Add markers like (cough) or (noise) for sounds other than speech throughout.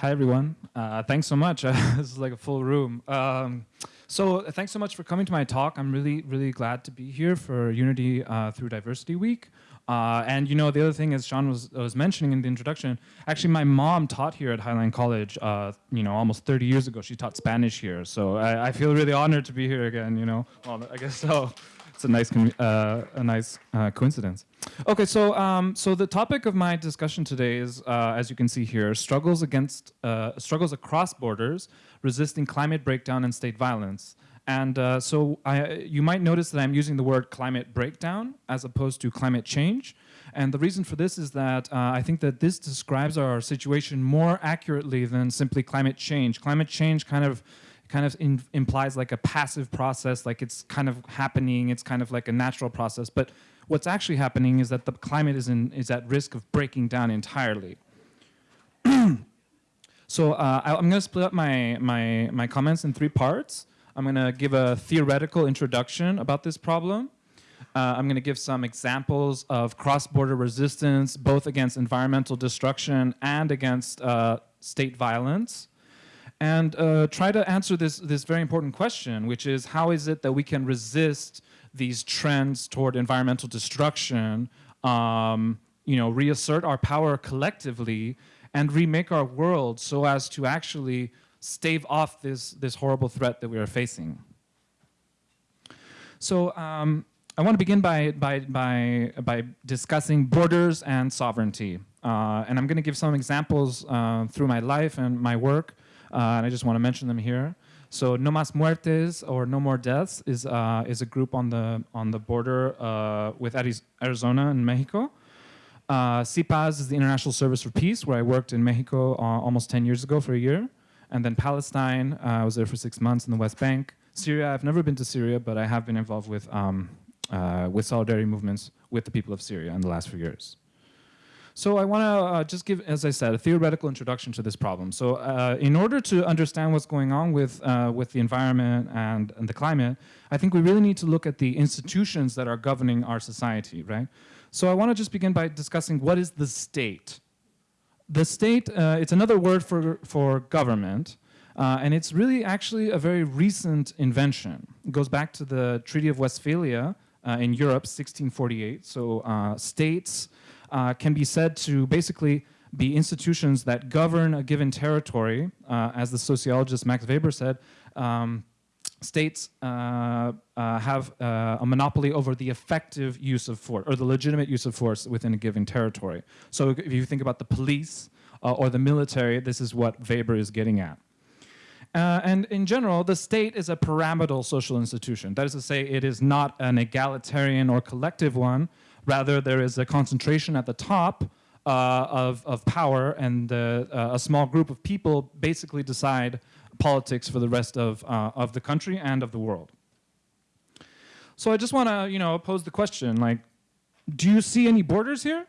Hi, everyone. Uh, thanks so much. (laughs) this is like a full room. Um, so thanks so much for coming to my talk. I'm really, really glad to be here for Unity uh, through Diversity Week. Uh, and you know, the other thing, as Sean was, was mentioning in the introduction, actually my mom taught here at Highline College, uh, you know, almost 30 years ago. She taught Spanish here. So I, I, feel really honored to be here again, you know. Well, I guess so. It's a nice, uh, a nice uh, coincidence. Okay, so, um, so the topic of my discussion today is, uh, as you can see here, struggles against, uh, struggles across borders, resisting climate breakdown and state violence. And uh, so I, you might notice that I'm using the word climate breakdown as opposed to climate change. And the reason for this is that uh, I think that this describes our situation more accurately than simply climate change. Climate change kind of kind of in, implies like a passive process, like it's kind of happening, it's kind of like a natural process. But what's actually happening is that the climate is, in, is at risk of breaking down entirely. (clears throat) so uh, I, am going to split up my, my, my comments in three parts. I'm going to give a theoretical introduction about this problem. Uh, I'm going to give some examples of cross-border resistance, both against environmental destruction and against uh, state violence. And uh, try to answer this, this very important question, which is how is it that we can resist these trends toward environmental destruction, um, you know, reassert our power collectively and remake our world so as to actually stave off this, this horrible threat that we are facing. So um, I want to begin by, by, by, by discussing borders and sovereignty. Uh, and I'm going to give some examples uh, through my life and my work, and I just want to mention them here. So No Más Muertes, or No More Deaths, is, uh, is a group on the, on the border uh, with Arizona and Mexico. Uh, SIPAZ is the International Service for Peace, where I worked in Mexico almost 10 years ago for a year. And then Palestine, uh, I was there for six months in the West Bank. Syria, I've never been to Syria, but I have been involved with, um, uh, with solidarity movements with the people of Syria in the last few years. So I want to uh, just give, as I said, a theoretical introduction to this problem. So uh, in order to understand what's going on with, uh, with the environment and, and the climate, I think we really need to look at the institutions that are governing our society, right? So I want to just begin by discussing what is the state, the state, uh, it's another word for, for government, uh, and it's really actually a very recent invention. It goes back to the Treaty of Westphalia uh, in Europe, 1648. So states uh, can be said to basically be institutions that govern a given territory, uh, as the sociologist Max Weber said, um, states uh, uh, have uh, a monopoly over the effective use of force or the legitimate use of force within a given territory. So if you think about the police uh, or the military, this is what Weber is getting at. Uh, and in general, the state is a pyramidal social institution. That is to say, it is not an egalitarian or collective one. Rather, there is a concentration at the top uh, of, of power and a small group of people basically decide politics for the rest of, uh, of the country and of the world. So I just want to, you know, pose the question, like, do you see any borders here?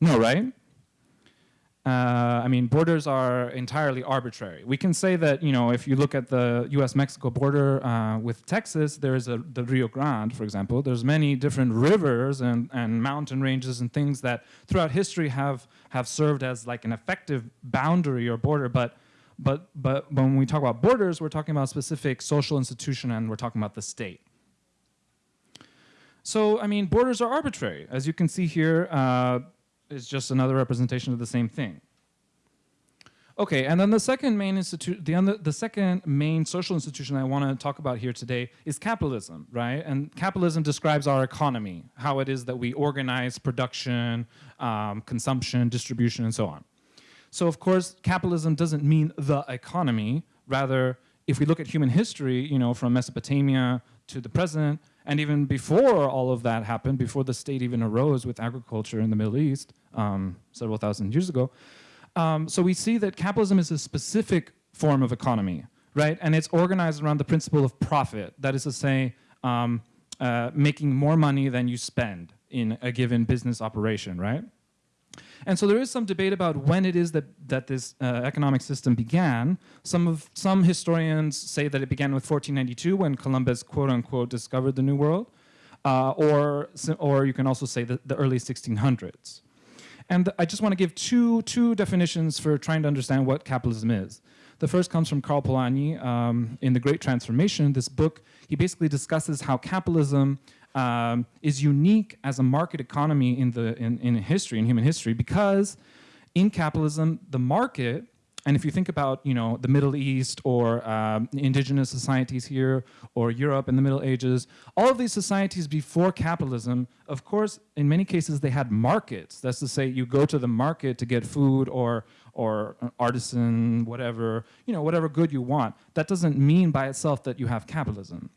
No, right? Uh, I mean, borders are entirely arbitrary. We can say that, you know, if you look at the US-Mexico border uh, with Texas, there is a, the Rio Grande, for example. There's many different rivers and, and mountain ranges and things that throughout history have, have served as like an effective boundary or border, but but, but when we talk about borders, we're talking about specific social institution and we're talking about the state. So, I mean, borders are arbitrary. As you can see here, uh, is just another representation of the same thing. Okay, and then the second main institute, the, the second main social institution I want to talk about here today is capitalism, right? And capitalism describes our economy, how it is that we organize production, um, consumption, distribution, and so on. So of course, capitalism doesn't mean the economy. Rather, if we look at human history, you know, from Mesopotamia to the present, and even before all of that happened, before the state even arose with agriculture in the Middle East um, several thousand years ago, um, so we see that capitalism is a specific form of economy, right? And it's organized around the principle of profit. That is to say, um, uh, making more money than you spend in a given business operation, right? And so there is some debate about when it is that, that this uh, economic system began. Some, of, some historians say that it began with 1492 when Columbus quote unquote discovered the New World. Uh, or, or you can also say the, the early 1600s. And I just want to give two, two definitions for trying to understand what capitalism is. The first comes from Karl Polanyi um, in The Great Transformation. This book, he basically discusses how capitalism um, is unique as a market economy in, the, in, in history, in human history, because in capitalism, the market and if you think about, you know, the Middle East or um, indigenous societies here or Europe in the Middle Ages, all of these societies before capitalism, of course, in many cases they had markets. That's to say you go to the market to get food or, or artisan, whatever, you know, whatever good you want. That doesn't mean by itself that you have capitalism.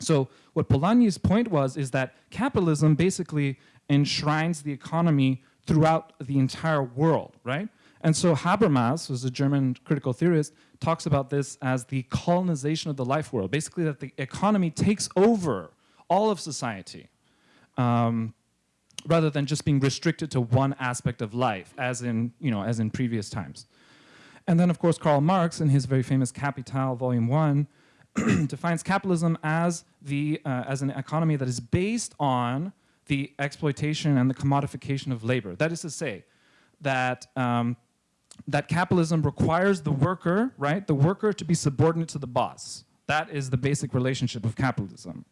So what Polanyi's point was is that capitalism basically enshrines the economy throughout the entire world, right? And so Habermas, who's a German critical theorist, talks about this as the colonization of the life world, basically that the economy takes over all of society, um, rather than just being restricted to one aspect of life, as in, you know, as in previous times. And then, of course, Karl Marx, in his very famous Capital, Volume 1, (clears throat) defines capitalism as, the, uh, as an economy that is based on the exploitation and the commodification of labor. That is to say, that um, that capitalism requires the worker, right, the worker to be subordinate to the boss. That is the basic relationship of capitalism.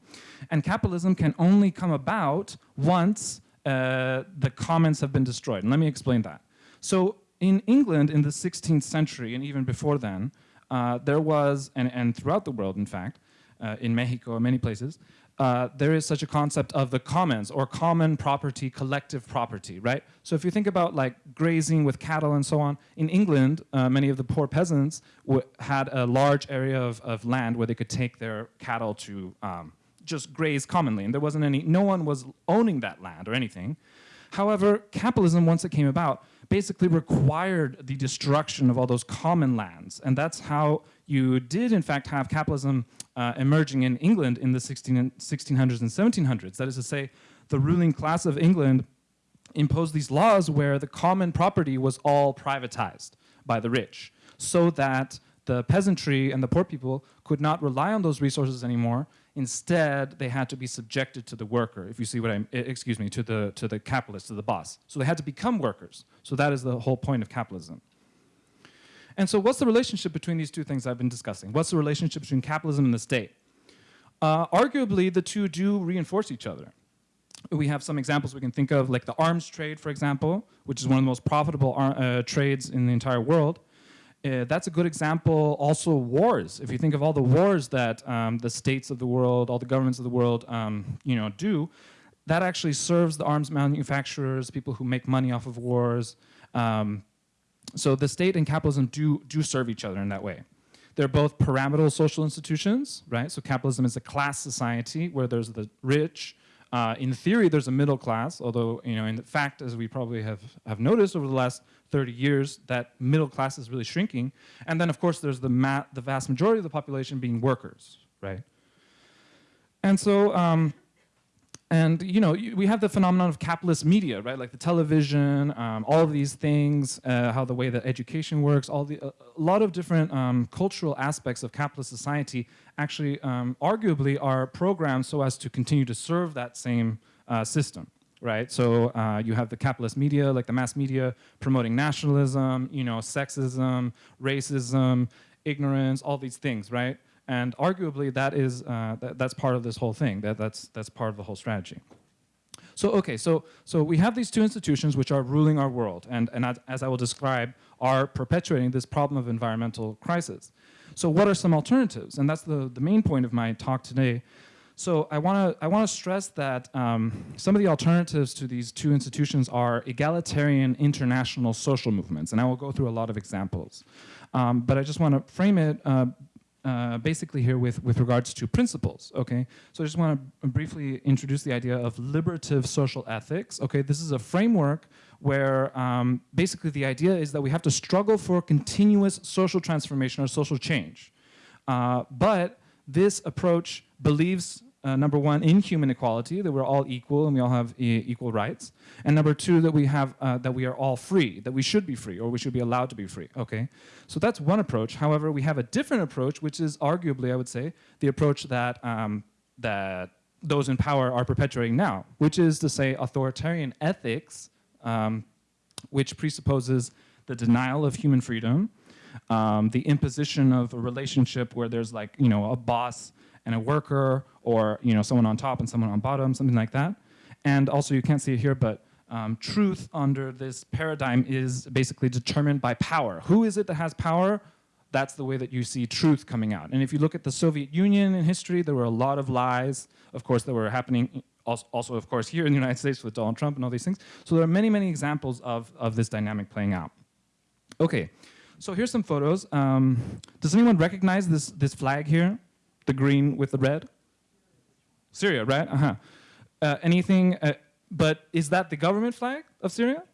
And capitalism can only come about once uh, the commons have been destroyed. And let me explain that. So in England in the 16th century, and even before then, uh, there was, and, and throughout the world, in fact, uh, in Mexico many places, uh, there is such a concept of the commons or common property, collective property, right? So if you think about like grazing with cattle and so on, in England, uh, many of the poor peasants had a large area of, of, land where they could take their cattle to um, just graze commonly. And there wasn't any, no one was owning that land or anything. However, capitalism, once it came about, basically required the destruction of all those common lands. And that's how you did, in fact, have capitalism uh, emerging in England in the 16, 1600s and 1700s. That is to say, the ruling class of England imposed these laws where the common property was all privatized by the rich so that the peasantry and the poor people could not rely on those resources anymore. Instead, they had to be subjected to the worker, if you see what I'm, excuse me, to the, to the capitalist, to the boss. So they had to become workers. So that is the whole point of capitalism. And so what's the relationship between these two things I've been discussing? What's the relationship between capitalism and the state? Uh, arguably, the two do reinforce each other. We have some examples we can think of, like the arms trade, for example, which is one of the most profitable uh, trades in the entire world. Uh, that's a good example. Also wars. If you think of all the wars that um, the states of the world, all the governments of the world, um, you know, do, that actually serves the arms manufacturers, people who make money off of wars. Um, so the state and capitalism do, do serve each other in that way. They're both pyramidal social institutions, right? So capitalism is a class society where there's the rich. Uh, in theory, there's a middle class, although, you know, in fact, as we probably have, have noticed over the last 30 years that middle class is really shrinking. And then, of course, there's the, the vast majority of the population being workers, right? And so, um, and you know, we have the phenomenon of capitalist media, right? Like the television, um, all of these things, uh, how the way that education works, all the, a lot of different um, cultural aspects of capitalist society actually um, arguably are programmed so as to continue to serve that same uh, system right? So uh, you have the capitalist media, like the mass media, promoting nationalism, you know, sexism, racism, ignorance, all these things, right? And arguably that is, uh, that, that's part of this whole thing, that, that's, that's part of the whole strategy. So, okay, so, so we have these two institutions which are ruling our world and, and as, as I will describe, are perpetuating this problem of environmental crisis. So what are some alternatives? And that's the, the main point of my talk today. So I want to I want to stress that um, some of the alternatives to these two institutions are egalitarian international social movements, and I will go through a lot of examples. Um, but I just want to frame it uh, uh, basically here with, with regards to principles, okay? So I just want to briefly introduce the idea of liberative social ethics, okay? This is a framework where um, basically the idea is that we have to struggle for continuous social transformation or social change. Uh, but this approach believes uh, number one, in human equality, that we're all equal and we all have e equal rights. And number two, that we have, uh, that we are all free, that we should be free or we should be allowed to be free, okay? So that's one approach. However, we have a different approach, which is arguably, I would say, the approach that, um, that those in power are perpetuating now, which is to say authoritarian ethics um, which presupposes the denial of human freedom, um, the imposition of a relationship where there's like, you know, a boss and a worker or, you know, someone on top and someone on bottom, something like that. And also, you can't see it here, but um, truth under this paradigm is basically determined by power. Who is it that has power? That's the way that you see truth coming out. And if you look at the Soviet Union in history, there were a lot of lies, of course, that were happening also, of course, here in the United States with Donald Trump and all these things. So there are many, many examples of, of this dynamic playing out. Okay, so here's some photos. Um, does anyone recognize this, this flag here? The green with the red? Syria, right? Uh-huh. Uh, anything, uh, but is that the government flag of Syria?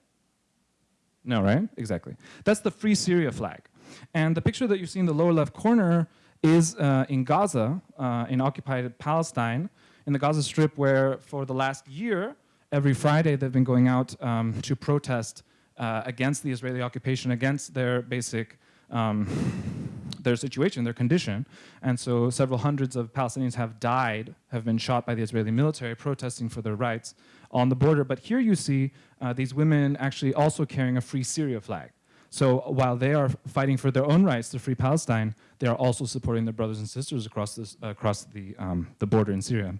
No, right? Exactly. That's the Free Syria flag. And the picture that you see in the lower left corner is uh, in Gaza, uh, in occupied Palestine, in the Gaza Strip, where for the last year, every Friday they've been going out um, to protest uh, against the Israeli occupation, against their basic um, their situation, their condition. And so several hundreds of Palestinians have died, have been shot by the Israeli military protesting for their rights on the border. But here you see uh, these women actually also carrying a Free Syria flag. So while they are fighting for their own rights to free Palestine, they are also supporting their brothers and sisters across, this, uh, across the, um, the border in Syria.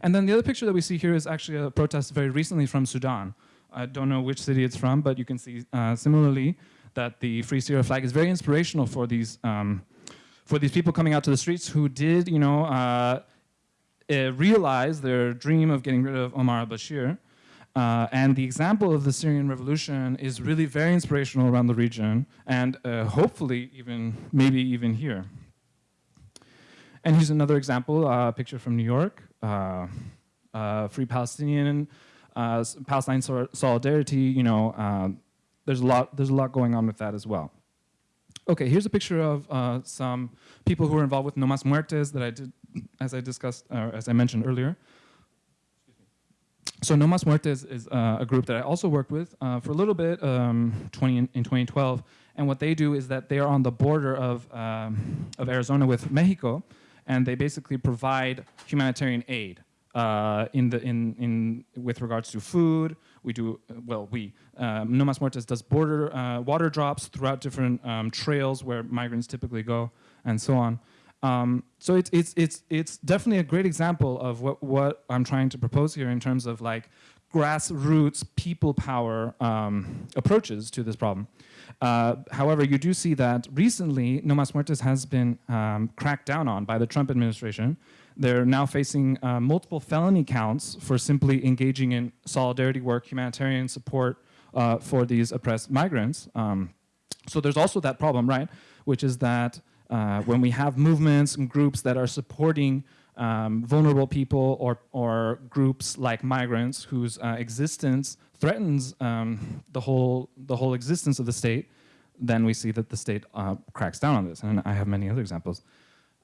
And then the other picture that we see here is actually a protest very recently from Sudan. I don't know which city it's from, but you can see uh, similarly that the Free Syria flag is very inspirational for these um, for these people coming out to the streets who did, you know, uh, uh, realize their dream of getting rid of Omar al-Bashir. Uh, and the example of the Syrian revolution is really very inspirational around the region and uh, hopefully even, maybe even here. And here's another example, a uh, picture from New York, uh, Free Palestinian, Palestine solidarity, you know, there's a lot there's a lot going on with that as well. Okay, here's a picture of uh, some people who were involved with No Mas Muertes that I did, as I discussed, uh, as I mentioned earlier. So No Mas Muertes is uh, a group that I also worked with uh, for a little bit um, 20 in, in, 2012. And what they do is that they are on the border of, um, of Arizona with Mexico, and they basically provide humanitarian aid uh, in the, in, in, with regards to food, we do, well, we, um, No Mas Muertes does border uh, water drops throughout different um, trails where migrants typically go and so on. Um, so it's, it's, it's, it's definitely a great example of what, what I'm trying to propose here in terms of like grassroots people power um, approaches to this problem. Uh, however, you do see that recently No Mas Muertes has been um, cracked down on by the Trump administration they're now facing uh, multiple felony counts for simply engaging in solidarity work, humanitarian support uh, for these oppressed migrants. Um, so there's also that problem, right? Which is that uh, when we have movements and groups that are supporting um, vulnerable people or, or groups like migrants whose uh, existence threatens um, the, whole, the whole existence of the state, then we see that the state uh, cracks down on this. And I have many other examples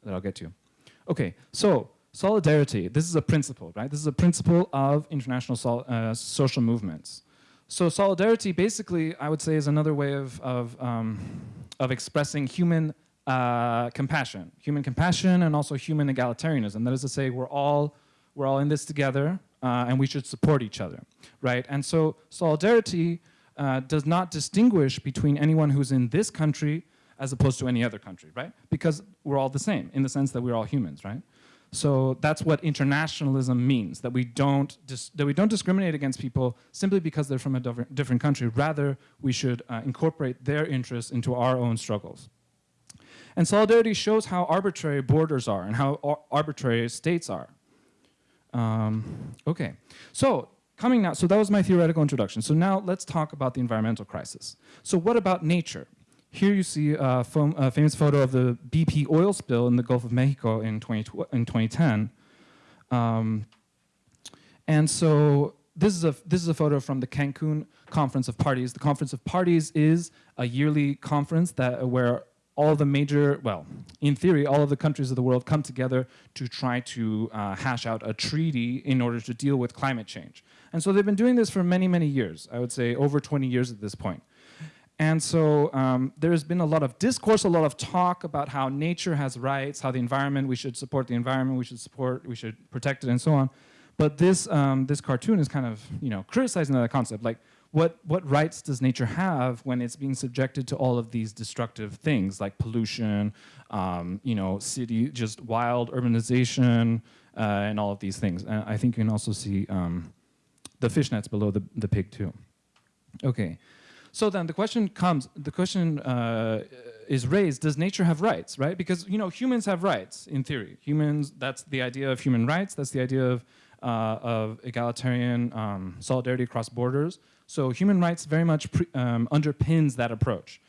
that I'll get to. Okay, so solidarity, this is a principle, right? This is a principle of international so, uh, social movements. So solidarity basically, I would say, is another way of, of, um, of expressing human uh, compassion. Human compassion and also human egalitarianism. That is to say, we're all, we're all in this together uh, and we should support each other, right? And so solidarity uh, does not distinguish between anyone who's in this country as opposed to any other country, right? Because we're all the same in the sense that we're all humans, right? So that's what internationalism means, that we don't, that we don't discriminate against people simply because they're from a different country. Rather, we should uh, incorporate their interests into our own struggles. And solidarity shows how arbitrary borders are and how ar arbitrary states are. Um, okay, so coming now, so that was my theoretical introduction. So now let's talk about the environmental crisis. So what about nature? Here you see a, famous photo of the BP oil spill in the Gulf of Mexico in, 20, in 2010. Um, and so this is, a, this is a photo from the Cancun Conference of Parties. The Conference of Parties is a yearly conference that, where all the major, well, in theory, all of the countries of the world come together to try to uh, hash out a treaty in order to deal with climate change. And so they've been doing this for many, many years. I would say over 20 years at this point. And so um, there's been a lot of discourse, a lot of talk about how nature has rights, how the environment, we should support the environment, we should support, we should protect it and so on. But this, um, this cartoon is kind of, you know, criticizing that concept. Like, what, what rights does nature have when it's being subjected to all of these destructive things like pollution, um, you know, city, just wild urbanization, uh, and all of these things. And I think you can also see um, the fishnets below the, the pig too. Okay, so then the question comes, the question uh, is raised, does nature have rights, right? Because, you know, humans have rights in theory. Humans, that's the idea of human rights, that's the idea of, uh, of egalitarian um, solidarity across borders. So human rights very much um, underpins that approach.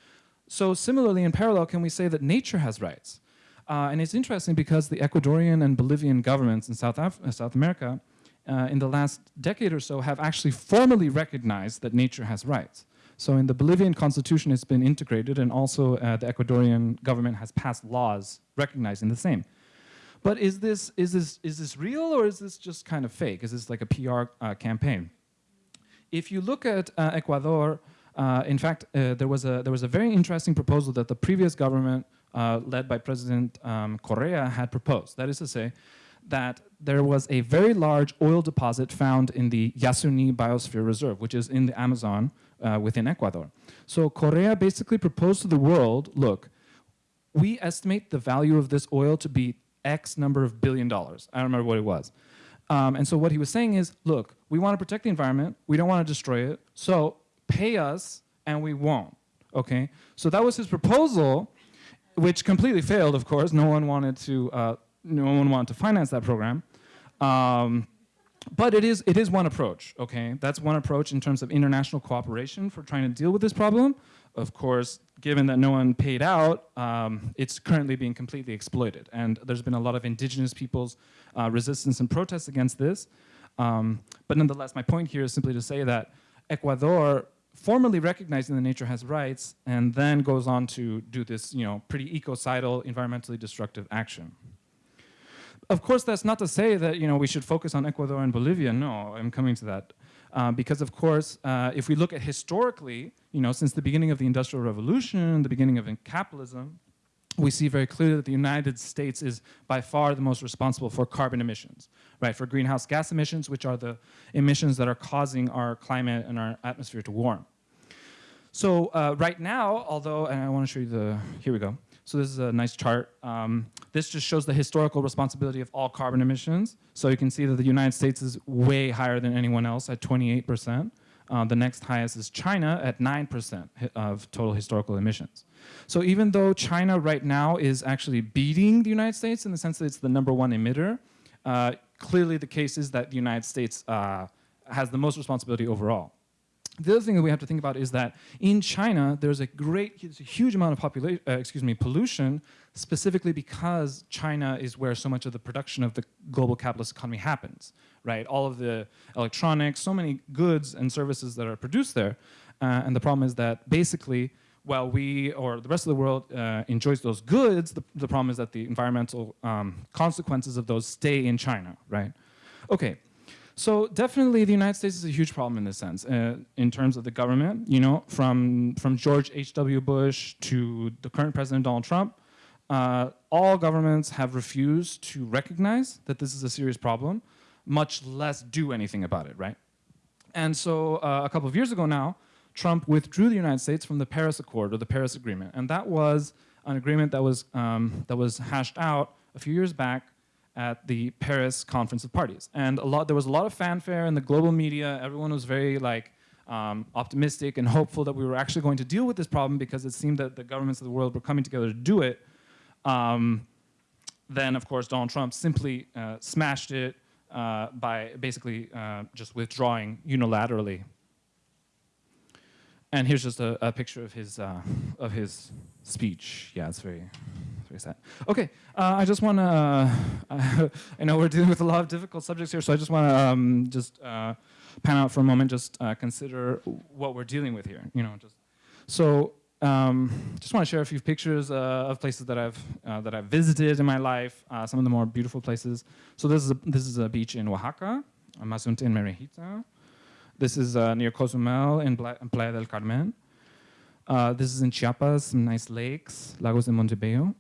So similarly, in parallel, can we say that nature has rights? Uh, and it's interesting because the Ecuadorian and Bolivian governments in South, Af uh, South America uh, in the last decade or so have actually formally recognized that nature has rights. So in the Bolivian constitution, it's been integrated and also uh, the Ecuadorian government has passed laws recognizing the same. But is this, is, this, is this real or is this just kind of fake? Is this like a PR uh, campaign? If you look at uh, Ecuador, uh, in fact, uh, there, was a, there was a very interesting proposal that the previous government, uh, led by President um, Correa, had proposed. That is to say, that there was a very large oil deposit found in the Yasuni Biosphere Reserve, which is in the Amazon uh, within Ecuador. So Correa basically proposed to the world, look, we estimate the value of this oil to be X number of billion dollars. I don't remember what it was. Um, and so what he was saying is, look, we want to protect the environment, we don't want to destroy it, so pay us and we won't, okay? So that was his proposal, which completely failed, of course. No one wanted to, uh, no one wanted to finance that program. Um, but it is, it is one approach, okay? That's one approach in terms of international cooperation for trying to deal with this problem. Of course, given that no one paid out, um, it's currently being completely exploited. And there's been a lot of indigenous people's uh, resistance and protests against this. Um, but nonetheless, my point here is simply to say that Ecuador formally recognizing that nature has rights and then goes on to do this you know, pretty ecocidal, environmentally destructive action. Of course, that's not to say that you know, we should focus on Ecuador and Bolivia. No, I'm coming to that. Uh, because of course, uh, if we look at historically, you know, since the beginning of the Industrial Revolution, the beginning of capitalism, we see very clearly that the United States is by far the most responsible for carbon emissions, right? For greenhouse gas emissions, which are the emissions that are causing our climate and our atmosphere to warm. So uh, right now, although, and I want to show you the, here we go. So this is a nice chart. Um, this just shows the historical responsibility of all carbon emissions. So you can see that the United States is way higher than anyone else at 28%. Uh, the next highest is China at 9% of total historical emissions. So even though China right now is actually beating the United States in the sense that it's the number one emitter, uh, clearly the case is that the United States uh, has the most responsibility overall. The other thing that we have to think about is that in China, there's a great, there's a huge amount of population, uh, excuse me, pollution, specifically because China is where so much of the production of the global capitalist economy happens, right? All of the electronics, so many goods and services that are produced there. Uh, and the problem is that basically, while we or the rest of the world uh, enjoys those goods, the, the, problem is that the environmental um, consequences of those stay in China, right? Okay, so definitely the United States is a huge problem in this sense, uh, in terms of the government, you know, from, from George H.W. Bush to the current President Donald Trump, uh, all governments have refused to recognize that this is a serious problem, much less do anything about it, right? And so uh, a couple of years ago now, Trump withdrew the United States from the Paris Accord or the Paris Agreement. And that was an agreement that was, um, that was hashed out a few years back at the Paris Conference of Parties. And a lot, there was a lot of fanfare in the global media. Everyone was very like um, optimistic and hopeful that we were actually going to deal with this problem because it seemed that the governments of the world were coming together to do it. Um, then, of course, Donald Trump simply uh, smashed it uh, by basically uh, just withdrawing unilaterally. And here's just a, a picture of his, uh, of his speech. Yeah, it's very, sad. Okay, uh, I just want to, uh, (laughs) I know we're dealing with a lot of difficult subjects here, so I just want to um, just uh, pan out for a moment, just uh, consider what we're dealing with here, you know, just. So, um, just want to share a few pictures uh, of places that I've, uh, that I've visited in my life, some of the more beautiful places. So this is a, this is a beach in Oaxaca, Mazunte in Mermejita. This is near Cozumel in Playa del Carmen. Uh, this is in Chiapas, some nice lakes, Lagos de Montebello.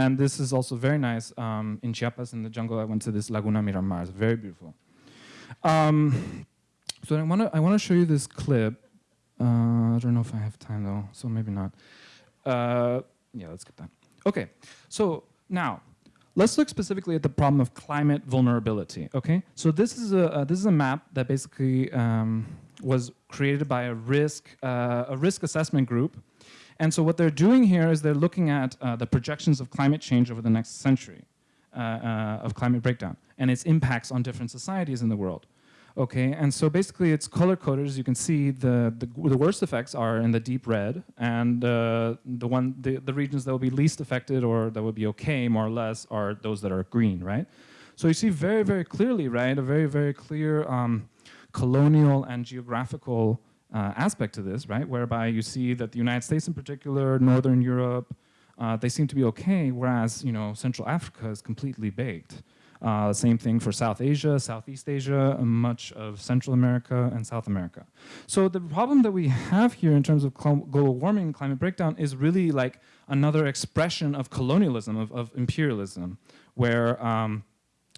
And this is also very nice um, in Chiapas in the jungle. I went to this Laguna Miramar. It's very beautiful. Um, So I want to I want to show you this clip. Uh, I don't know if I have time though, so maybe not. Uh, yeah, let's get that. Okay, so now let's look specifically at the problem of climate vulnerability. Okay, so this is a uh, this is a map that basically um, was created by a risk uh, a risk assessment group, and so what they're doing here is they're looking at uh, the projections of climate change over the next century uh, uh, of climate breakdown and its impacts on different societies in the world. Okay, and so basically it's color coded. As you can see, the, the, the worst effects are in the deep red, and uh, the one the, the regions that will be least affected or that will be okay, more or less, are those that are green, right? So you see very, very clearly, right, a very, very clear um, colonial and geographical uh, aspect to this, right, whereby you see that the United States in particular, Northern Europe, uh, they seem to be okay, whereas, you know, Central Africa is completely baked. Uh, same thing for South Asia, Southeast Asia, much of Central America and South America. So the problem that we have here in terms of global warming and climate breakdown is really like another expression of colonialism, of, of imperialism, where um,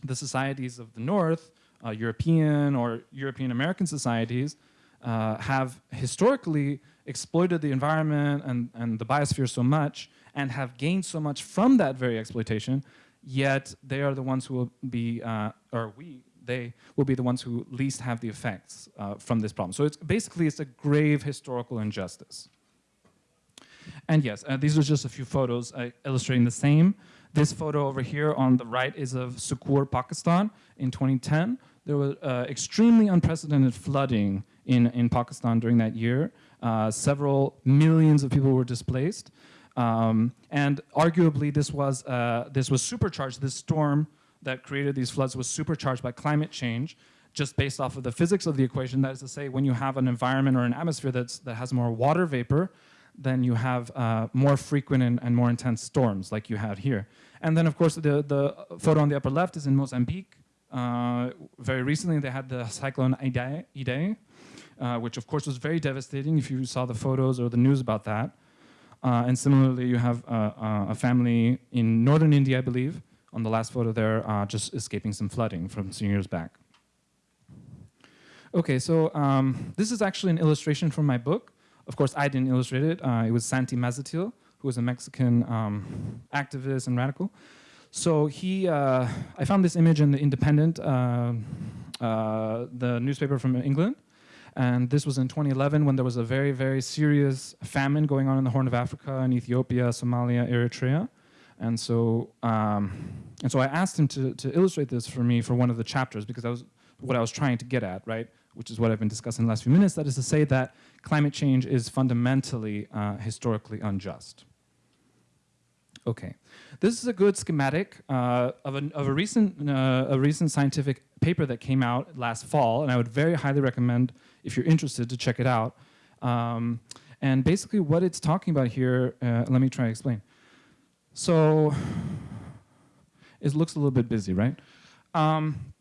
the societies of the North, uh, European or European American societies, uh, have historically exploited the environment and, and the biosphere so much and have gained so much from that very exploitation yet they are the ones who will be, uh, or we, they will be the ones who least have the effects uh, from this problem. So it's basically it's a grave historical injustice. And yes, uh, these are just a few photos uh, illustrating the same. This photo over here on the right is of Sukkur, Pakistan in 2010. There was uh, extremely unprecedented flooding in, in Pakistan during that year. Uh, several millions of people were displaced. Um, and arguably this was, uh, this was supercharged, this storm that created these floods was supercharged by climate change just based off of the physics of the equation. That is to say, when you have an environment or an atmosphere that's, that has more water vapor, then you have uh, more frequent and, and, more intense storms like you had here. And then of course the, the photo on the upper left is in Mozambique. Uh, very recently they had the cyclone Idai, Idai uh, which of course was very devastating if you saw the photos or the news about that. Uh, and similarly, you have uh, uh, a family in northern India, I believe, on the last photo there, uh, just escaping some flooding from some years back. Okay, so um, this is actually an illustration from my book. Of course, I didn't illustrate it. Uh, it was Santi Mazatil, who was a Mexican um, activist and radical. So he, uh, I found this image in the Independent, the newspaper from England, and this was in 2011 when there was a very, very serious famine going on in the Horn of Africa, in Ethiopia, Somalia, Eritrea. And so, um, and so I asked him to, to illustrate this for me for one of the chapters because that was what I was trying to get at, right? Which is what I've been discussing in the last few minutes. That is to say that climate change is fundamentally uh, historically unjust. Okay, this is a good schematic uh, of, a, of a, recent, uh, a recent scientific paper that came out last fall, and I would very highly recommend, if you're interested, to check it out. Um, and basically what it's talking about here, uh, let me try to explain. So, it looks a little bit busy, right? Um,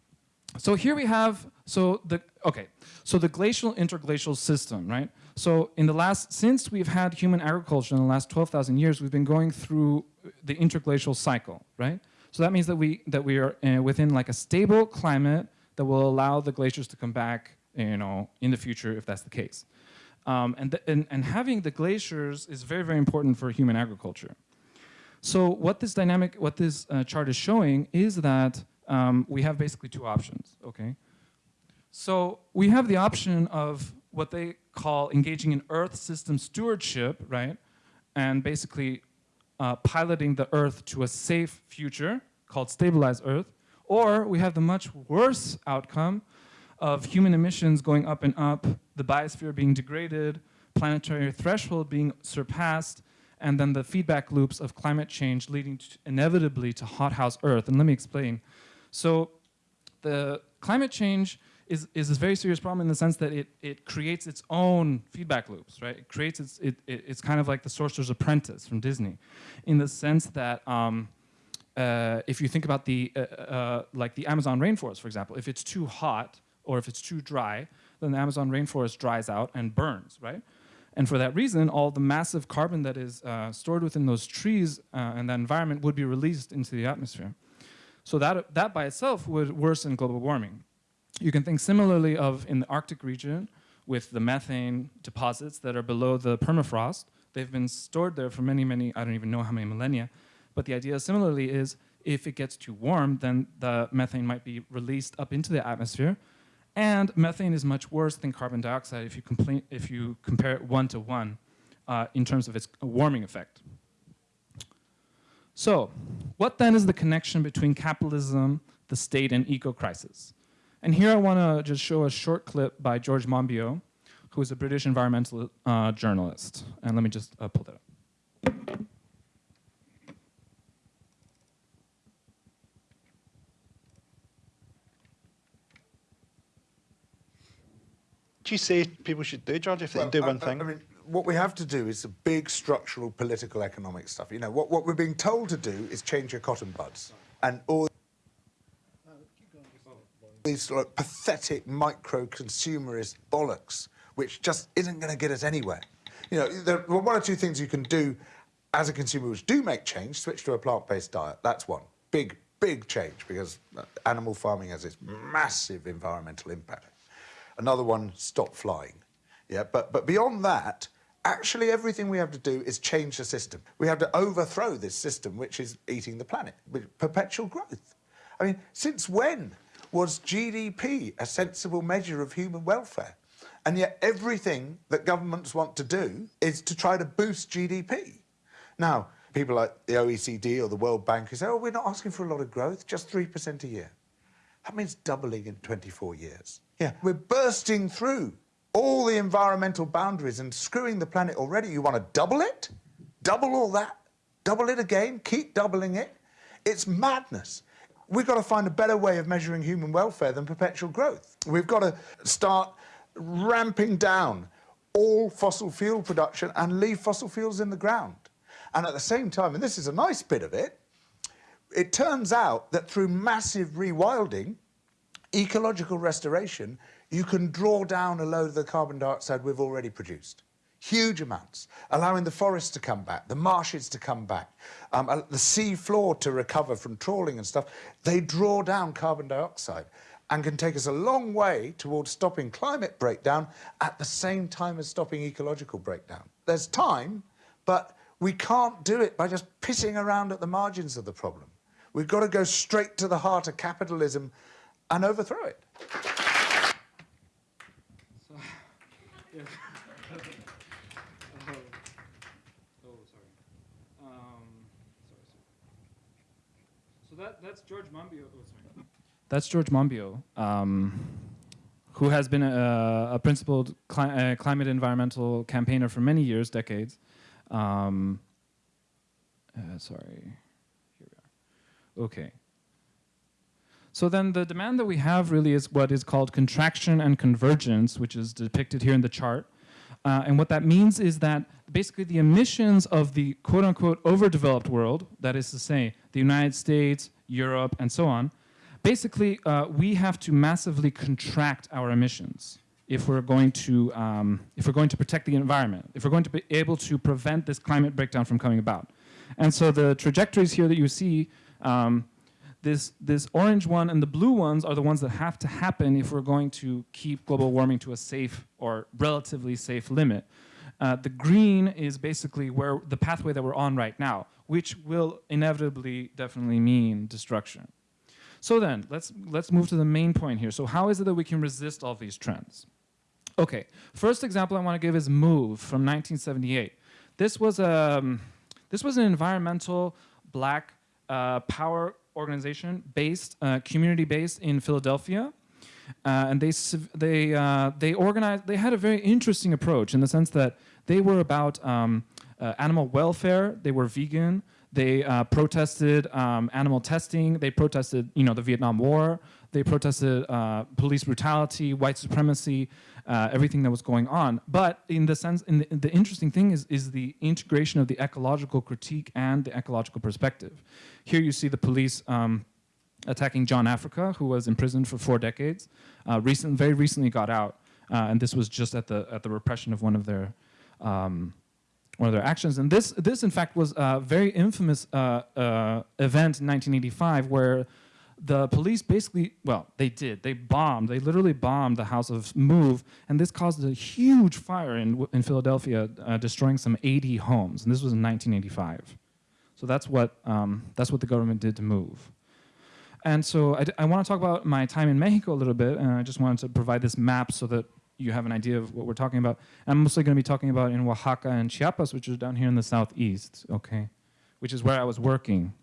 so here we have, so the, okay, so the glacial interglacial system, right? So in the last, since we've had human agriculture in the last 12,000 years, we've been going through the interglacial cycle, right? So that means that we, that we are uh, within like a stable climate that will allow the glaciers to come back, you know, in the future if that's the case. Um, and, the, and, and having the glaciers is very, very important for human agriculture. So what this dynamic, what this uh, chart is showing is that um, we have basically two options, okay? So we have the option of what they call engaging in Earth system stewardship, right? And basically uh, piloting the Earth to a safe future called stabilized Earth. Or we have the much worse outcome of human emissions going up and up, the biosphere being degraded, planetary threshold being surpassed, and then the feedback loops of climate change leading to inevitably to hothouse Earth. And let me explain. So the climate change is, is a very serious problem in the sense that it, it creates its own feedback loops, right? It creates its, it, it it's kind of like the sorcerer's apprentice from Disney in the sense that um, uh, if you think about the, uh, uh, like the Amazon rainforest, for example, if it's too hot or if it's too dry, then the Amazon rainforest dries out and burns, right? And for that reason, all the massive carbon that is uh, stored within those trees uh, and that environment would be released into the atmosphere. So that, that by itself would worsen global warming. You can think similarly of in the Arctic region with the methane deposits that are below the permafrost. They've been stored there for many, many, I don't even know how many millennia. But the idea similarly is if it gets too warm, then the methane might be released up into the atmosphere. And methane is much worse than carbon dioxide if you, if you compare it one to one uh, in terms of its warming effect. So, what then is the connection between capitalism, the state, and eco-crisis? And here I want to just show a short clip by George Monbiot, who is a British environmental uh, journalist. And let me just uh, pull that up. Do you see people should do, George, if they well, do one I, thing? I mean, what we have to do is a big structural, political, economic stuff. You know, what, what we're being told to do is change your cotton buds. And all these sort of pathetic micro-consumerist bollocks, which just isn't going to get us anywhere. You know, there are one or two things you can do as a consumer which do make change. Switch to a plant-based diet. That's one. Big, big change because uh, animal farming has this massive environmental impact. Another one, stop flying. Yeah, but, but beyond that, actually everything we have to do is change the system. We have to overthrow this system which is eating the planet with perpetual growth. I mean, since when was GDP a sensible measure of human welfare? And yet everything that governments want to do is to try to boost GDP. Now, people like the OECD or the World Bank who say, oh, we're not asking for a lot of growth, just 3% a year. That means doubling in 24 years. Yeah, we're bursting through all the environmental boundaries and screwing the planet already. You want to double it? Double all that? Double it again? Keep doubling it? It's madness. We've got to find a better way of measuring human welfare than perpetual growth. We've got to start ramping down all fossil fuel production and leave fossil fuels in the ground. And at the same time, and this is a nice bit of it, it turns out that through massive rewilding, ecological restoration, you can draw down a load of the carbon dioxide we've already produced. Huge amounts, allowing the forests to come back, the marshes to come back, um, uh, the sea floor to recover from trawling and stuff. They draw down carbon dioxide and can take us a long way towards stopping climate breakdown at the same time as stopping ecological breakdown. There's time, but we can't do it by just pissing around at the margins of the problem. We've got to go straight to the heart of capitalism and overthrow it. So, yeah. oh, oh, sorry. Um, sorry, sorry. So that, that's George Monbiot. Oh. That's George Monbiot, um, who has been a, a principled cli uh, climate environmental campaigner for many years, decades. Um, uh, sorry. Here we are. Okay. So then the demand that we have really is what is called contraction and convergence, which is depicted here in the chart. Uh, and what that means is that basically the emissions of the quote unquote overdeveloped world, that is to say the United States, Europe, and so on, basically uh, we have to massively contract our emissions if we're going to um, if we're going to protect the environment, if we're going to be able to prevent this climate breakdown from coming about. And so the trajectories here that you see um, this, this orange one and the blue ones are the ones that have to happen if we're going to keep global warming to a safe or relatively safe limit. Uh, the green is basically where the pathway that we're on right now, which will inevitably definitely mean destruction. So then, let's, let's move to the main point here. So how is it that we can resist all these trends? Okay, first example I want to give is MOVE from 1978. This was, a, um, this was an environmental black uh, power organization based, uh, community-based in Philadelphia. Uh, and they, they, uh, they organized, they had a very interesting approach in the sense that they were about um, animal welfare, they were vegan, they uh, protested um, animal testing, they protested you know, the Vietnam War, they protested uh, police brutality, white supremacy, uh, everything that was going on. But in the sense, in the, the, interesting thing is, is the integration of the ecological critique and the ecological perspective. Here you see the police um, attacking John Africa, who was imprisoned for four decades. Uh, recent, very recently got out, uh, and this was just at the at the repression of one of their um, one of their actions. And this this in fact was a very infamous uh, uh, event in 1985 where the police basically, well, they did. They bombed. They literally bombed the house of Move, and this caused a huge fire in, in Philadelphia, uh, destroying some 80 homes. And this was in 1985. So that's what, um, that's what the government did to Move. And so I, I want to talk about my time in Mexico a little bit, and I just wanted to provide this map so that you have an idea of what we're talking about. I'm mostly going to be talking about in Oaxaca and Chiapas, which is down here in the southeast, okay, which is where I was working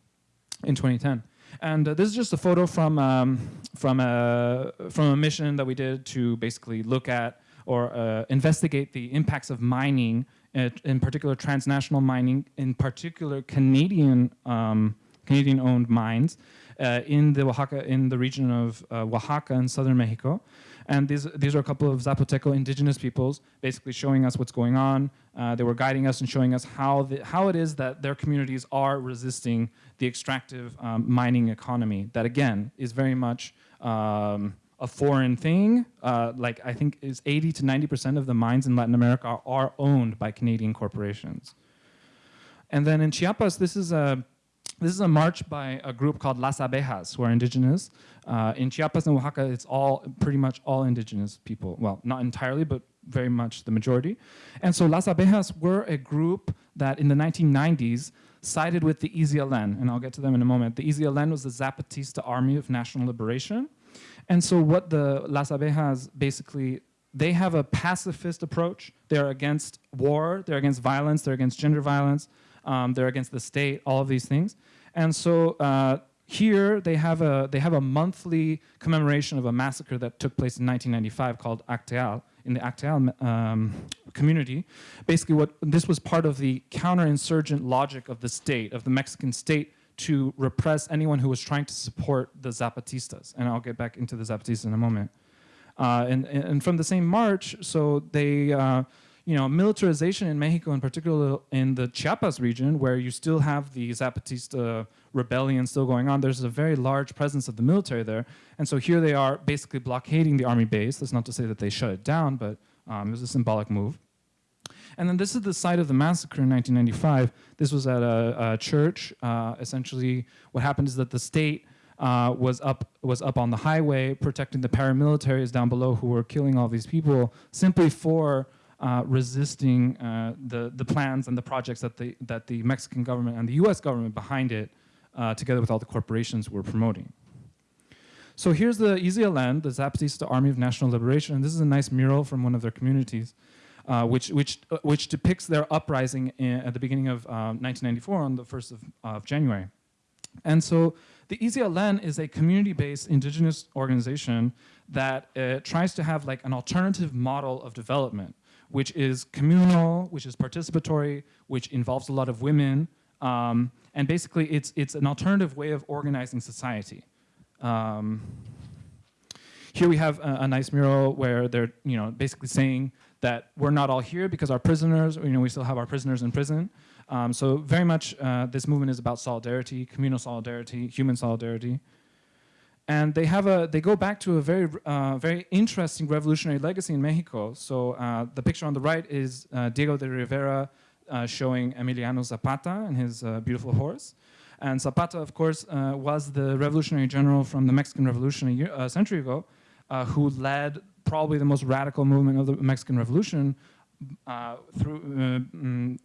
in 2010. And uh, this is just a photo from, um, from, a, from a mission that we did to basically look at or uh, investigate the impacts of mining, uh, in particular transnational mining, in particular Canadian, um, Canadian-owned mines uh, in the Oaxaca, in the region of uh, Oaxaca in southern Mexico. And these, these are a couple of Zapoteco indigenous peoples basically showing us what's going on. Uh, they were guiding us and showing us how, the, how it is that their communities are resisting the extractive um, mining economy that, again, is very much um, a foreign thing. Uh, like I think is 80 to 90% of the mines in Latin America are, are owned by Canadian corporations. And then in Chiapas, this is a this is a march by a group called Las Abejas, who are indigenous. Uh, in Chiapas and Oaxaca, it's all pretty much all indigenous people. Well, not entirely, but very much the majority. And so Las Abejas were a group that in the 1990s sided with the EZLN, and I'll get to them in a moment. The EZLN was the Zapatista Army of National Liberation. And so what the Las Abejas basically, they have a pacifist approach. They're against war, they're against violence, they're against gender violence, um, they're against the state, all of these things. And so uh, here they have, a, they have a monthly commemoration of a massacre that took place in 1995 called Acteal, in the Acteal um, community. Basically what, this was part of the counterinsurgent logic of the state, of the Mexican state, to repress anyone who was trying to support the Zapatistas. And I'll get back into the Zapatistas in a moment. Uh, and, and from the same march, so they, uh, you know, militarization in Mexico, in particular in the Chiapas region, where you still have the Zapatista rebellion still going on, there's a very large presence of the military there. And so here they are basically blockading the army base. That's not to say that they shut it down, but um, it was a symbolic move. And then this is the site of the massacre in 1995. This was at a, a church. Uh, essentially, what happened is that the state uh, was up was up on the highway protecting the paramilitaries down below who were killing all these people simply for uh, resisting uh, the, the plans and the projects that the, that the Mexican government and the US government behind it, uh, together with all the corporations, were promoting. So here's the EZLN, the Zapatista Army of National Liberation, and this is a nice mural from one of their communities, uh, which, which, uh, which depicts their uprising in, at the beginning of 1994 on the 1st of, of January. And so the EZLN is a community-based indigenous organization that uh, tries to have like an alternative model of development which is communal, which is participatory, which involves a lot of women. Um, and basically, it's, it's an alternative way of organizing society. Um, here we have a, a, nice mural where they're you know, basically saying that we're not all here because our prisoners, you know, we still have our prisoners in prison. Um, so very much uh, this movement is about solidarity, communal solidarity, human solidarity. And they have a, they go back to a very, uh, very interesting revolutionary legacy in Mexico. So uh, the picture on the right is uh, Diego de Rivera uh, showing Emiliano Zapata and his uh, beautiful horse. And Zapata, of course, uh, was the revolutionary general from the Mexican Revolution a century ago, who led probably the most radical movement of the Mexican Revolution through mm,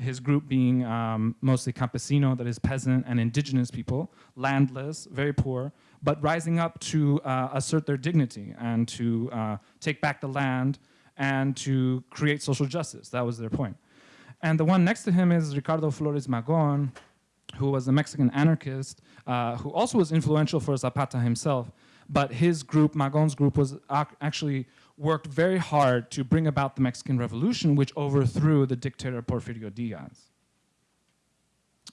his group being um, mostly campesino, that is peasant and indigenous people, landless, very poor, but rising up to uh, assert their dignity and to uh, take back the land and to create social justice. That was their point. And the one next to him is Ricardo Flores Magon, who was a Mexican anarchist, uh, who also was influential for Zapata himself. But his group, Magon's group, was actually worked very hard to bring about the Mexican Revolution, which overthrew the dictator Porfirio Diaz.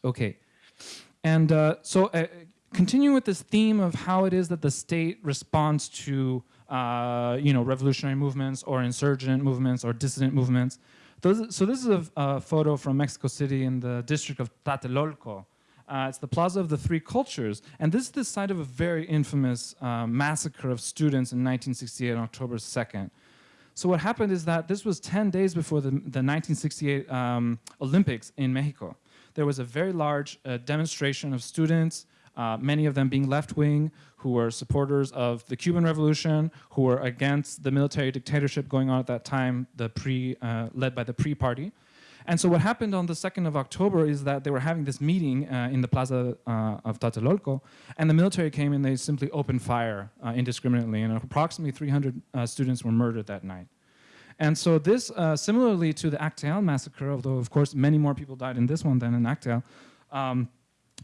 Okay, and uh, so uh, continuing with this theme of how it is that the state responds to uh, you know, revolutionary movements or insurgent movements or dissident movements. Those, so this is a, a, photo from Mexico City in the district of Tlatelolco. Uh, it's the Plaza of the Three Cultures. And this is the site of a very infamous uh, massacre of students in 1968 on October 2nd. So what happened is that this was 10 days before the, the 1968 um, Olympics in Mexico. There was a very large uh, demonstration of students uh, many of them being left-wing, who were supporters of the Cuban Revolution, who were against the military dictatorship going on at that time, the PRI, uh, led by the PRI-party. And so what happened on the 2nd of October is that they were having this meeting uh, in the plaza uh, of Tlatelolco, and the military came and they simply opened fire uh, indiscriminately, and approximately 300 uh, students were murdered that night. And so this, uh, similarly to the Acteal massacre, although of course many more people died in this one than in Acteal, um,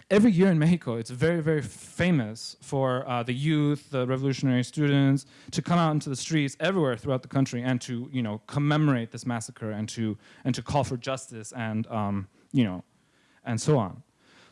every year in Mexico, it's very, very famous for uh, the youth, the revolutionary students, to come out into the streets everywhere throughout the country and to, you know, commemorate this massacre and to, and to call for justice and, um, you know, and so on.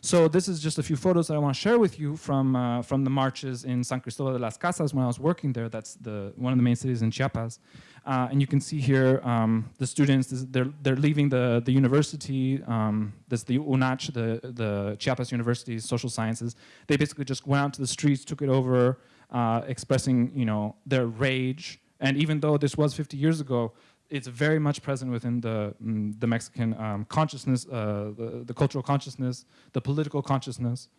So this is just a few photos that I want to share with you from, uh, from the marches in San Cristobal de las Casas when I was working there. That's the, one of the main cities in Chiapas. Uh, and you can see here um, the students, this, they're, they're leaving the, the university, um, the UNACH, the, the Chiapas University Social Sciences. They basically just went out to the streets, took it over, uh, expressing you know, their rage. And even though this was 50 years ago, it's very much present within the, mm, the Mexican um, consciousness, uh, the, the, cultural consciousness, the political consciousness.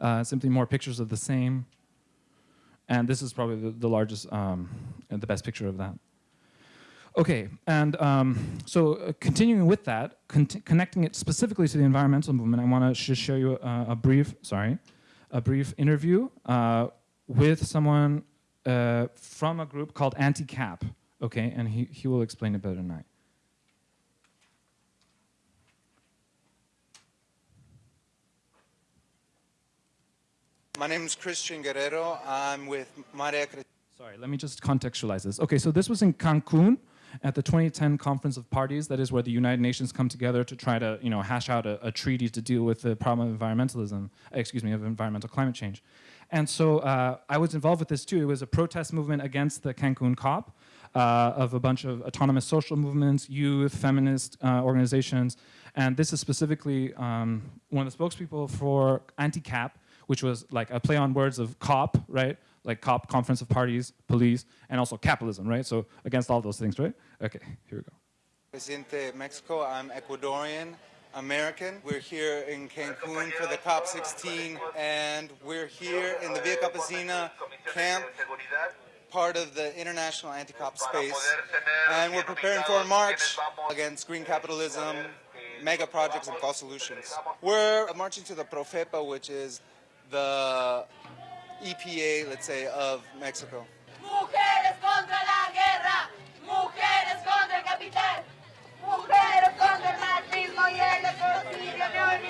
Uh, simply more pictures of the same. And this is probably the, the largest um, and the best picture of that. Okay, and um, so uh, continuing with that, con connecting it specifically to the environmental movement, I want to just show you a, a, brief, sorry, a brief interview uh, with someone uh, from a group called Anti-Cap, okay, and he, he will explain it better than I. My name is Christian Guerrero. I'm with Maria Sorry, let me just contextualize this. Okay, so this was in Cancun at the 2010 Conference of Parties. That is where the United Nations come together to try to, you know, hash out a, a treaty to deal with the problem of environmentalism, excuse me, of environmental climate change. And so uh, I was involved with this too. It was a protest movement against the Cancun COP of a bunch of autonomous social movements, youth, feminist uh, organizations. And this is specifically um, one of the spokespeople for anti-cap, which was like a play on words of COP, right? Like COP, Conference of Parties, Police, and also capitalism, right? So against all those things, right? Okay, here we go. Presidente Mexico, I'm Ecuadorian. American. We're here in Cancun for the COP16 and we're here in the Via Campesina camp, part of the international anti-COP space. And we're preparing for a march against green capitalism, mega projects and false solutions. We're marching to the Profepa, which is the EPA, let's say, of Mexico. Mujeres contra la guerra, mujeres contra el capital, mujeres contra el machismo y el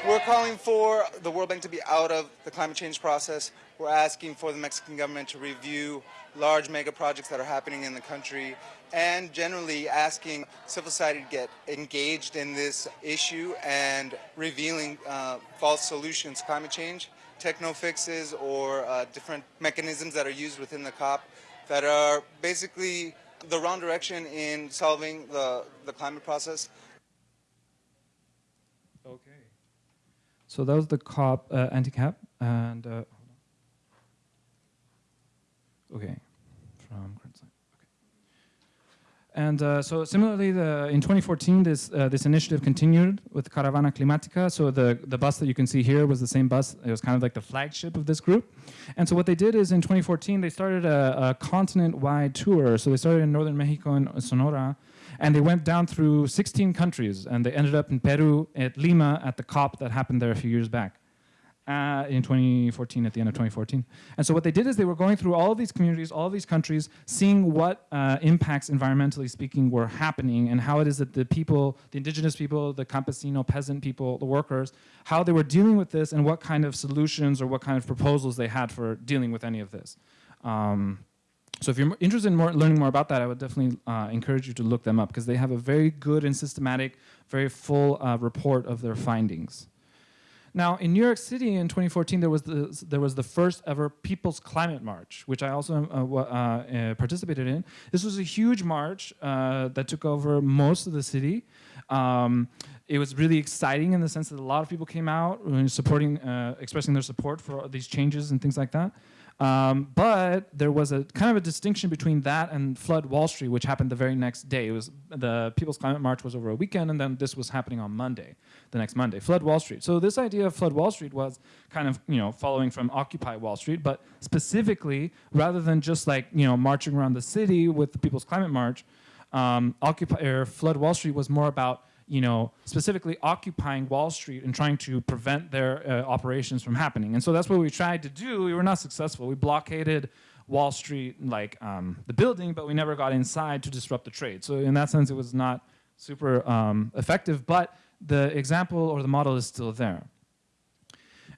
We're calling for the World Bank to be out of the climate change process. We're asking for the Mexican government to review large mega projects that are happening in the country and generally asking civil society to get engaged in this issue and revealing uh, false solutions climate change techno fixes or uh, different mechanisms that are used within the COP that are basically the wrong direction in solving the, the climate process. Okay. So that was the COP uh, anti-cap and uh, okay from Krenzlin. Okay. and uh, so similarly, the, in 2014, this, uh, this initiative continued with Caravana Climática. So the, the bus that you can see here was the same bus. It was kind of like the flagship of this group. And so what they did is in 2014, they started a, a continent-wide tour. So they started in northern Mexico and Sonora, and they went down through 16 countries, and they ended up in Peru, at Lima, at the COP that happened there a few years back in 2014, at the end of 2014. And so what they did is they were going through all of these communities, all of these countries, seeing what uh, impacts, environmentally speaking, were happening and how it is that the people, the indigenous people, the campesino, peasant people, the workers, how they were dealing with this and what kind of solutions or what kind of proposals they had for dealing with any of this. Um, so if you're interested in more, learning more about that, I would definitely uh, encourage you to look them up because they have a very good and systematic, very full uh, report of their findings. Now, in New York City in 2014, there was the, there was the first ever People's Climate March, which I also uh, uh, uh, participated in. This was a huge march uh, that took over most of the city. Um, it was really exciting in the sense that a lot of people came out uh, supporting, uh, expressing their support for these changes and things like that. Um, but there was a kind of a distinction between that and Flood Wall Street, which happened the very next day. It was the People's Climate March was over a weekend, and then this was happening on Monday, the next Monday. Flood Wall Street. So this idea of Flood Wall Street was kind of you know following from Occupy Wall Street, but specifically rather than just like you know marching around the city with the People's Climate March, um, Occupy or Flood Wall Street was more about you know, specifically occupying Wall Street and trying to prevent their uh, operations from happening. And so that's what we tried to do. We were not successful. We blockaded Wall Street, like um, the building, but we never got inside to disrupt the trade. So in that sense, it was not super um, effective, but the example or the model is still there.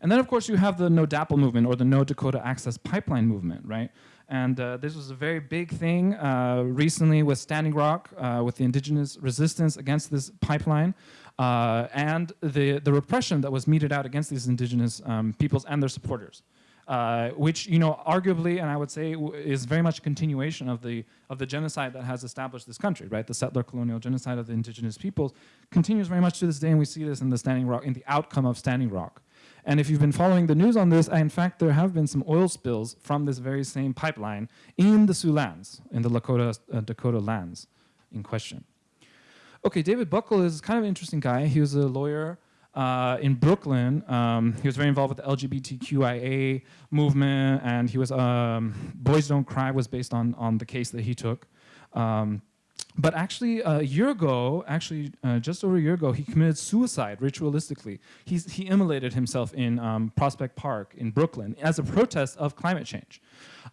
And then, of course, you have the No DAPL movement or the No Dakota Access Pipeline movement, right? And uh, this was a very big thing uh, recently with Standing Rock, uh, with the indigenous resistance against this pipeline, uh, and the, the repression that was meted out against these indigenous um, peoples and their supporters. Uh, which, you know, arguably, and I would say, is very much a continuation of the, of the genocide that has established this country, right? The settler colonial genocide of the indigenous peoples continues very much to this day, and we see this in the Standing Rock, in the outcome of Standing Rock. And if you've been following the news on this, in fact, there have been some oil spills from this very same pipeline in the Sioux lands, in the Lakota, uh, Dakota lands in question. Okay, David Buckel is kind of an interesting guy. He was a lawyer uh, in Brooklyn. Um, he was very involved with the LGBTQIA movement, and he was um, Boys Don't Cry was based on on the case that he took. Um, but actually, a year ago, actually uh, just over a year ago, he committed suicide ritualistically. He's, he immolated himself in um, Prospect Park in Brooklyn as a protest of climate change,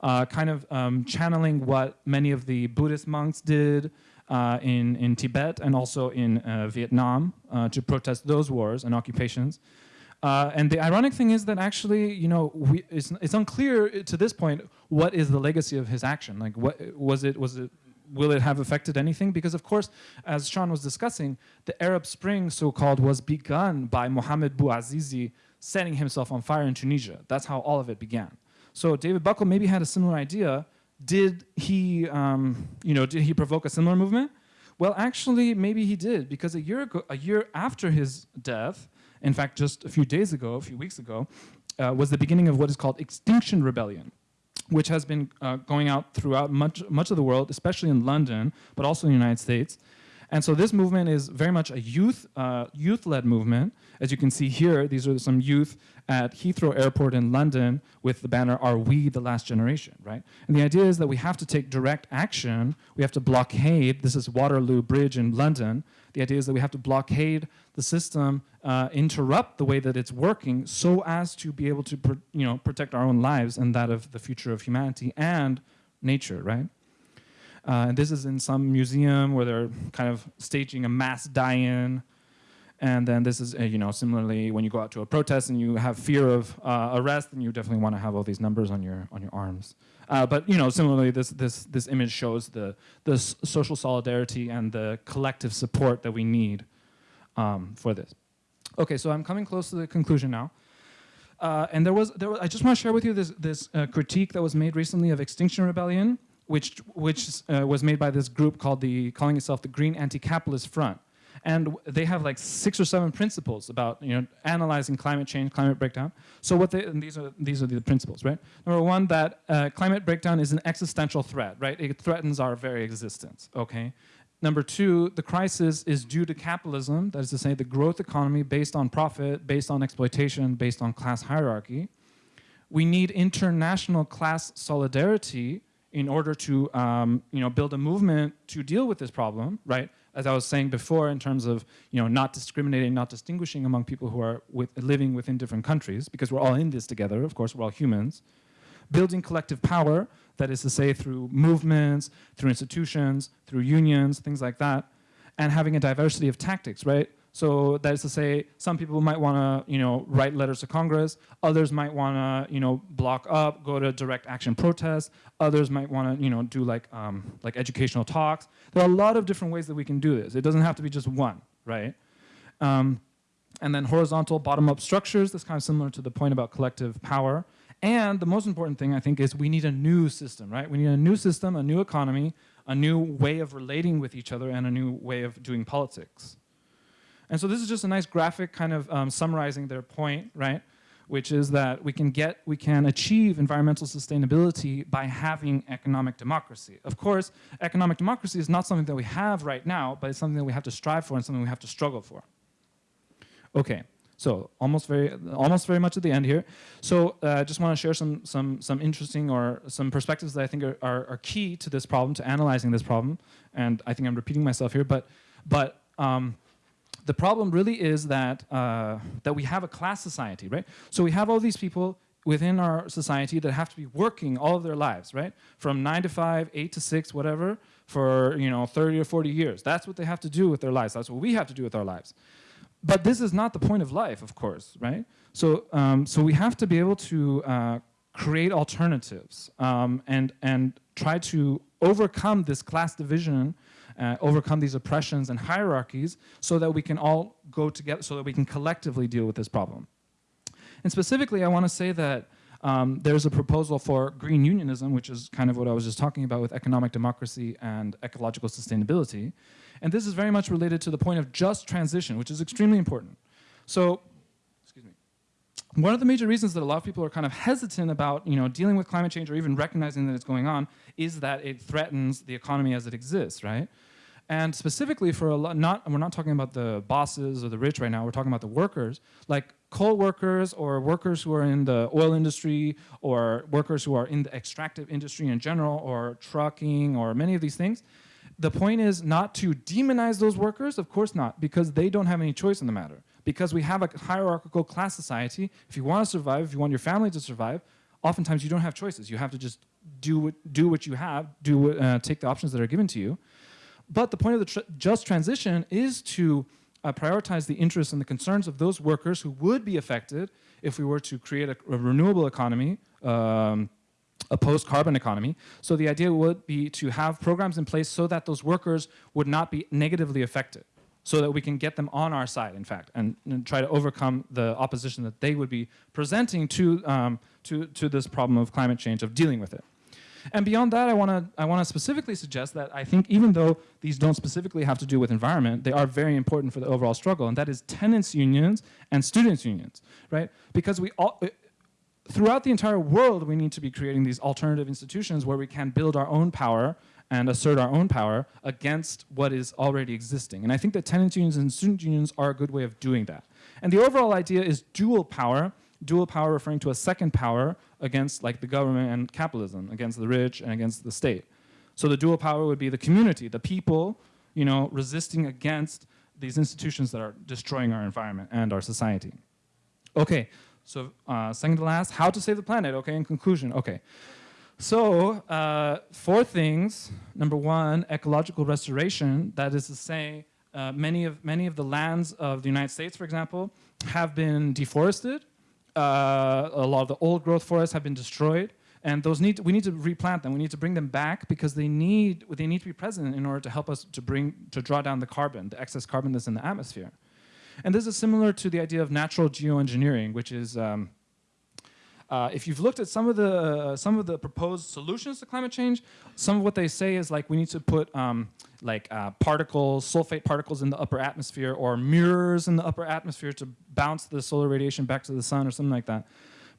uh, kind of um, channeling what many of the Buddhist monks did uh, in, in Tibet and also in uh, Vietnam uh, to protest those wars and occupations. Uh, and the ironic thing is that actually, you know, we, it's, it's unclear to this point what is the legacy of his action. Like, what was it? Was it will it have affected anything? Because of course, as Sean was discussing, the Arab Spring, so-called, was begun by Mohamed Bouazizi setting himself on fire in Tunisia. That's how all of it began. So David Buckel maybe had a similar idea. Did he, um, you know, did he provoke a similar movement? Well, actually, maybe he did, because a year ago, a year after his death, in fact, just a few days ago, a few weeks ago, uh, was the beginning of what is called Extinction Rebellion which has been uh, going out throughout much, much of the world, especially in London, but also in the United States. And so this movement is very much a youth, uh, youth-led movement. As you can see here, these are some youth at Heathrow Airport in London with the banner, Are We the Last Generation, right? And the idea is that we have to take direct action. We have to blockade, this is Waterloo Bridge in London. The idea is that we have to blockade the system, uh, interrupt the way that it's working so as to be able to you know, protect our own lives and that of the future of humanity and nature, right? Uh, and this is in some museum where they're kind of staging a mass die-in. And then this is, uh, you know, similarly when you go out to a protest and you have fear of uh, arrest, then you definitely want to have all these numbers on your on your arms. Uh, but you know, similarly, this this this image shows the the social solidarity and the collective support that we need um, for this. Okay, so I'm coming close to the conclusion now. Uh, and there was, there was, I just want to share with you this, this uh, critique that was made recently of Extinction Rebellion, which, which uh, was made by this group called the, calling itself the Green Anti-Capitalist Front. And they have like six or seven principles about you know, analyzing climate change, climate breakdown. So what they, and these are, these are the principles, right? Number one, that uh, climate breakdown is an existential threat, right? It threatens our very existence, okay? Number two, the crisis is due to capitalism, that is to say the growth economy based on profit, based on exploitation, based on class hierarchy. We need international class solidarity in order to um, you know, build a movement to deal with this problem, right? As I was saying before in terms of you know, not discriminating, not distinguishing among people who are with, living within different countries, because we're all in this together, of course, we're all humans. Building collective power, that is to say through movements, through institutions, through unions, things like that, and having a diversity of tactics, right? So that is to say, some people might want to, you know, write letters to Congress. Others might want to, you know, block up, go to direct action protests. Others might want to, you know, do like, um, like educational talks. There are a lot of different ways that we can do this. It doesn't have to be just one, right? Um, and then horizontal bottom-up structures. That's kind of similar to the point about collective power. And the most important thing, I think, is we need a new system, right? We need a new system, a new economy, a new way of relating with each other, and a new way of doing politics. And so this is just a nice graphic kind of um, summarizing their point, right? Which is that we can get, we can achieve environmental sustainability by having economic democracy. Of course, economic democracy is not something that we have right now, but it's something that we have to strive for and something we have to struggle for. Okay, so almost very, almost very much at the end here. So I uh, just want to share some, some, some interesting or some perspectives that I think are, are, are, key to this problem, to analyzing this problem. And I think I'm repeating myself here, but, but um, the problem really is that, uh, that we have a class society, right? So we have all these people within our society that have to be working all of their lives, right? From nine to five, eight to six, whatever, for you know 30 or 40 years. That's what they have to do with their lives. That's what we have to do with our lives. But this is not the point of life, of course, right? So, um, so we have to be able to uh, create alternatives um, and, and try to overcome this class division uh, overcome these oppressions and hierarchies so that we can all go together, so that we can collectively deal with this problem. And specifically, I want to say that um, there's a proposal for green unionism, which is kind of what I was just talking about with economic democracy and ecological sustainability. And this is very much related to the point of just transition, which is extremely important. So, excuse me. One of the major reasons that a lot of people are kind of hesitant about you know, dealing with climate change or even recognizing that it's going on is that it threatens the economy as it exists, right? And specifically for a lot, not, we're not talking about the bosses or the rich right now, we're talking about the workers, like coal workers or workers who are in the oil industry or workers who are in the extractive industry in general or trucking or many of these things. The point is not to demonize those workers, of course not, because they don't have any choice in the matter. Because we have a hierarchical class society, if you want to survive, if you want your family to survive, oftentimes you don't have choices. You have to just do what, do what you have, do uh, take the options that are given to you. But the point of the tr just transition is to uh, prioritize the interests and the concerns of those workers who would be affected if we were to create a, a renewable economy, um, a post-carbon economy. So the idea would be to have programs in place so that those workers would not be negatively affected so that we can get them on our side, in fact, and, and try to overcome the opposition that they would be presenting to, um, to, to this problem of climate change, of dealing with it. And beyond that, I want to I want to specifically suggest that I think even though these don't specifically have to do with environment, they are very important for the overall struggle, and that is tenants unions and students unions, right? Because we all uh, throughout the entire world, we need to be creating these alternative institutions where we can build our own power and assert our own power against what is already existing. And I think that tenants unions and student unions are a good way of doing that. And the overall idea is dual power, dual power referring to a second power against like the government and capitalism, against the rich and against the state. So the dual power would be the community, the people, you know, resisting against these institutions that are destroying our environment and our society. Okay, so uh, second to last, how to save the planet, okay, in conclusion, okay. So uh, four things, number one, ecological restoration, that is to say, uh, many, of, many of the lands of the United States, for example, have been deforested uh, a lot of the old growth forests have been destroyed and those need to, we need to replant them. We need to bring them back because they need they need to be present in order to help us to bring to draw down the carbon the excess carbon that's in the atmosphere. And this is similar to the idea of natural geoengineering which is um, uh, if you've looked at some of the uh, some of the proposed solutions to climate change, some of what they say is like we need to put um, like uh, particles, sulfate particles in the upper atmosphere, or mirrors in the upper atmosphere to bounce the solar radiation back to the sun, or something like that.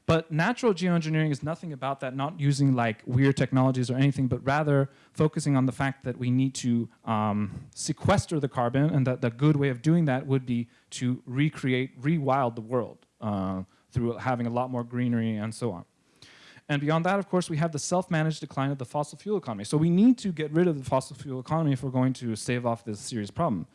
But natural geoengineering is nothing about that, not using like weird technologies or anything, but rather focusing on the fact that we need to um, sequester the carbon and that the good way of doing that would be to recreate, rewild the world. Uh, through having a lot more greenery and so on. And beyond that, of course, we have the self-managed decline of the fossil fuel economy. So we need to get rid of the fossil fuel economy if we're going to stave off this serious problem.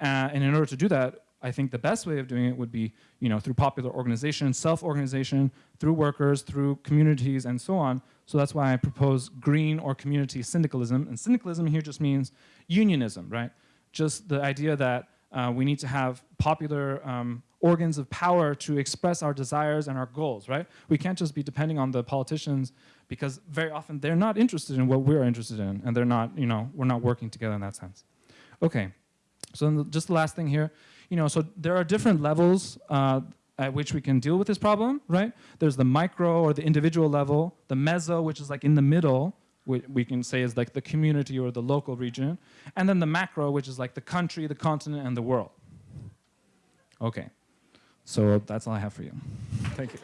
Uh, and in order to do that, I think the best way of doing it would be, you know, through popular organization, self-organization, through workers, through communities, and so on. So that's why I propose green or community syndicalism. And syndicalism here just means unionism, right? Just the idea that uh, we need to have popular um, organs of power to express our desires and our goals, right? We can't just be depending on the politicians because very often they're not interested in what we're interested in and they're not, you know, we're not working together in that sense. Okay, so just the last thing here, you know, so there are different levels uh, at which we can deal with this problem, right? There's the micro or the individual level, the meso, which is like in the middle, we can say is like the community or the local region, and then the macro, which is like the country, the continent, and the world. Okay. So that's all I have for you. Thank you.